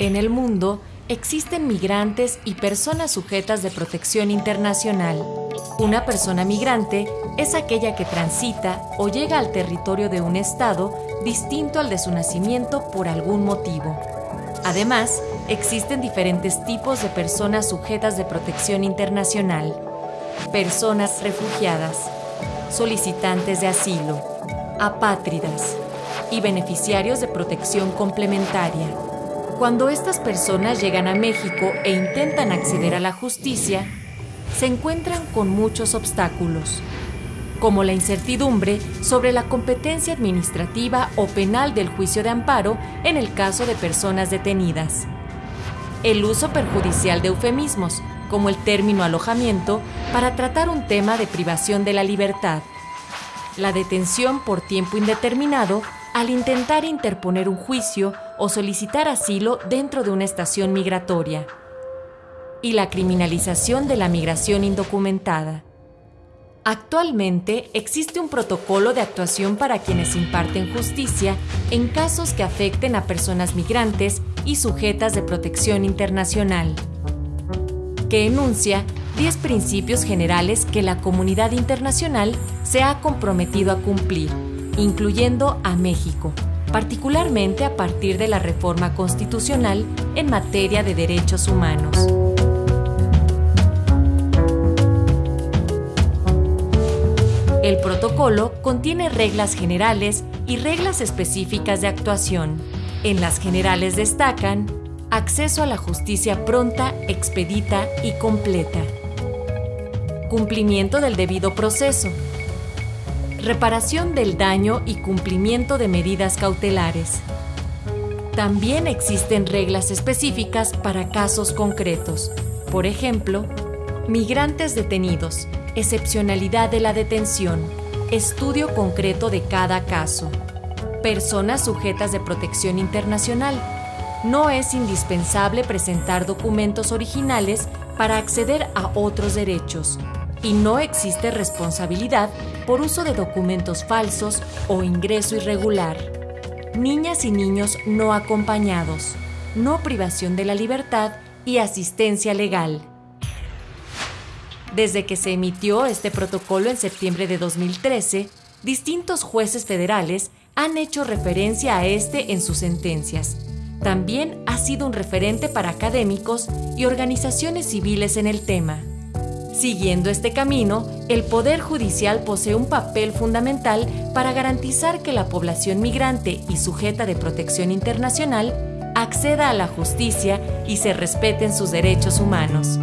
En el mundo existen migrantes y personas sujetas de protección internacional. Una persona migrante es aquella que transita o llega al territorio de un Estado distinto al de su nacimiento por algún motivo. Además, existen diferentes tipos de personas sujetas de protección internacional. Personas refugiadas, solicitantes de asilo, apátridas y beneficiarios de protección complementaria. Cuando estas personas llegan a México e intentan acceder a la justicia, se encuentran con muchos obstáculos, como la incertidumbre sobre la competencia administrativa o penal del juicio de amparo en el caso de personas detenidas, el uso perjudicial de eufemismos, como el término alojamiento, para tratar un tema de privación de la libertad, la detención por tiempo indeterminado al intentar interponer un juicio o solicitar asilo dentro de una estación migratoria, y la criminalización de la migración indocumentada. Actualmente existe un protocolo de actuación para quienes imparten justicia en casos que afecten a personas migrantes y sujetas de protección internacional, que enuncia 10 principios generales que la comunidad internacional se ha comprometido a cumplir incluyendo a México, particularmente a partir de la reforma constitucional en materia de derechos humanos. El protocolo contiene reglas generales y reglas específicas de actuación. En las generales destacan acceso a la justicia pronta, expedita y completa, cumplimiento del debido proceso, reparación del daño y cumplimiento de medidas cautelares. También existen reglas específicas para casos concretos. Por ejemplo, migrantes detenidos, excepcionalidad de la detención, estudio concreto de cada caso. Personas sujetas de protección internacional. No es indispensable presentar documentos originales para acceder a otros derechos y no existe responsabilidad por uso de documentos falsos o ingreso irregular. Niñas y niños no acompañados, no privación de la libertad y asistencia legal. Desde que se emitió este protocolo en septiembre de 2013, distintos jueces federales han hecho referencia a este en sus sentencias. También ha sido un referente para académicos y organizaciones civiles en el tema. Siguiendo este camino, el Poder Judicial posee un papel fundamental para garantizar que la población migrante y sujeta de protección internacional acceda a la justicia y se respeten sus derechos humanos.